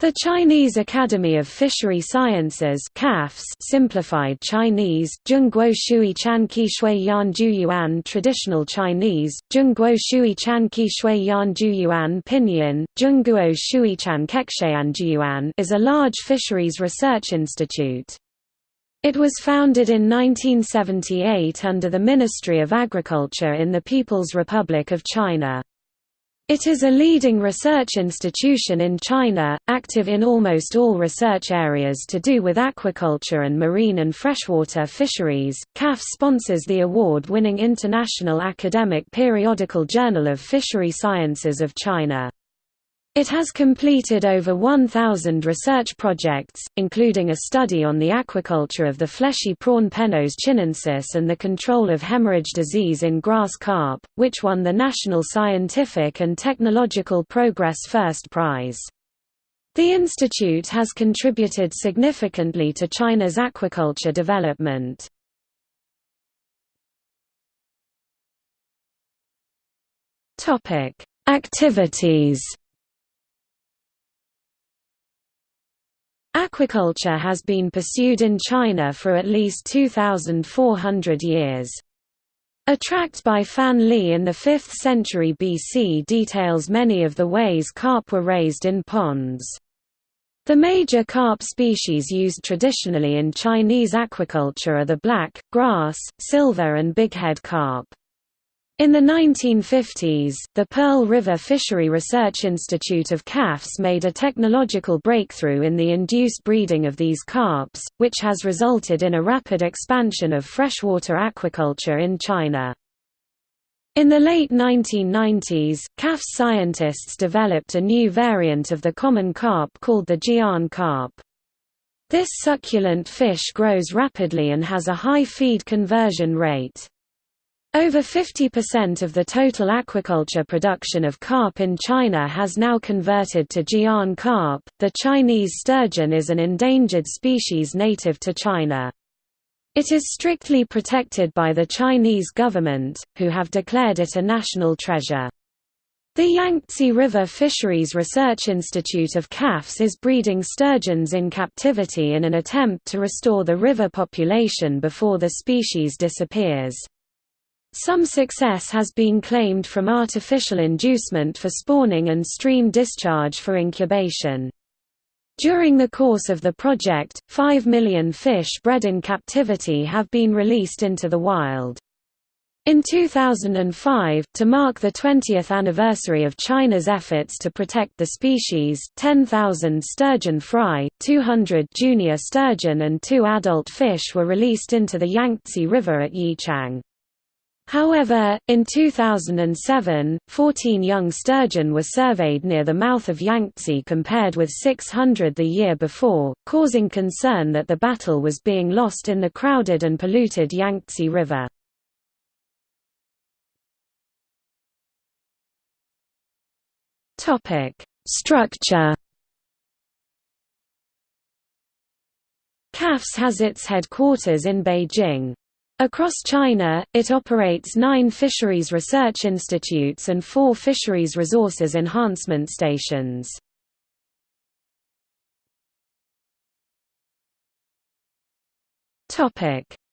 The Chinese Academy of Fishery Sciences CAFS simplified Chinese, Zhongguo Shui Chan Qi Shui Yan Ju Yuan Traditional Chinese, Zhongguo Shui Chan Qi Shui Yan Ju Yuan Pinyin, Zhongguo Shui Chan Kekshayan Yuan is a large fisheries research institute. It was founded in 1978 under the Ministry of Agriculture in the People's Republic of China. It is a leading research institution in China, active in almost all research areas to do with aquaculture and marine and freshwater fisheries. CAF sponsors the award winning International Academic Periodical Journal of Fishery Sciences of China. It has completed over 1,000 research projects, including a study on the aquaculture of the fleshy prawn Penaeus chinensis and the control of hemorrhage disease in grass carp, which won the National Scientific and Technological Progress First Prize. The institute has contributed significantly to China's aquaculture development. Activities Aquaculture has been pursued in China for at least 2,400 years. A tract by Fan Li in the 5th century BC details many of the ways carp were raised in ponds. The major carp species used traditionally in Chinese aquaculture are the black, grass, silver and bighead carp. In the 1950s, the Pearl River Fishery Research Institute of CAFS made a technological breakthrough in the induced breeding of these carps, which has resulted in a rapid expansion of freshwater aquaculture in China. In the late 1990s, CAFS scientists developed a new variant of the common carp called the Jian carp. This succulent fish grows rapidly and has a high feed conversion rate. Over 50% of the total aquaculture production of carp in China has now converted to Jian carp. The Chinese sturgeon is an endangered species native to China. It is strictly protected by the Chinese government, who have declared it a national treasure. The Yangtze River Fisheries Research Institute of CAFS is breeding sturgeons in captivity in an attempt to restore the river population before the species disappears. Some success has been claimed from artificial inducement for spawning and stream discharge for incubation. During the course of the project, 5 million fish bred in captivity have been released into the wild. In 2005, to mark the 20th anniversary of China's efforts to protect the species, 10,000 sturgeon fry, 200 junior sturgeon and two adult fish were released into the Yangtze River at Yichang. However, in 2007, 14 young sturgeon were surveyed near the mouth of Yangtze compared with 600 the year before, causing concern that the battle was being lost in the crowded and polluted Yangtze River. Structure CAFS has its headquarters in Beijing. Across China, it operates nine fisheries research institutes and four fisheries resources enhancement stations.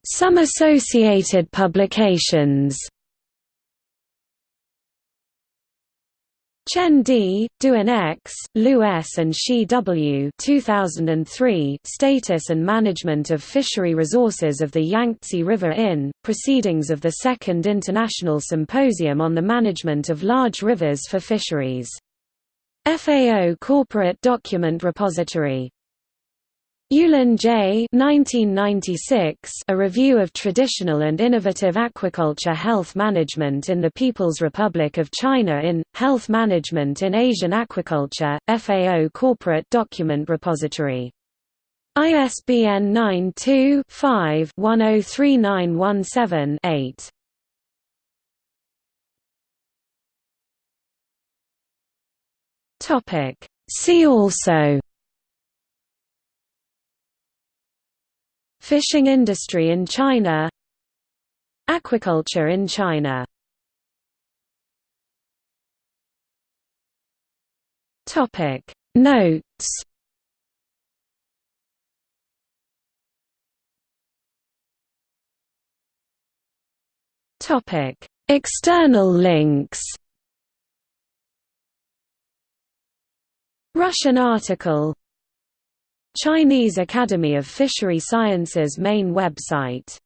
Some associated publications Chen D., Duan X., Liu S. and Shi W. 2003 Status and Management of Fishery Resources of the Yangtze River in, Proceedings of the Second International Symposium on the Management of Large Rivers for Fisheries. FAO Corporate Document Repository Yulin J. 1996, A Review of Traditional and Innovative Aquaculture Health Management in the People's Republic of China in, Health Management in Asian Aquaculture, FAO Corporate Document Repository. ISBN 92-5-103917-8. See also Fishing industry in China Aquaculture in China. Notes. External links. Russian article. Chinese Academy of Fishery Sciences main website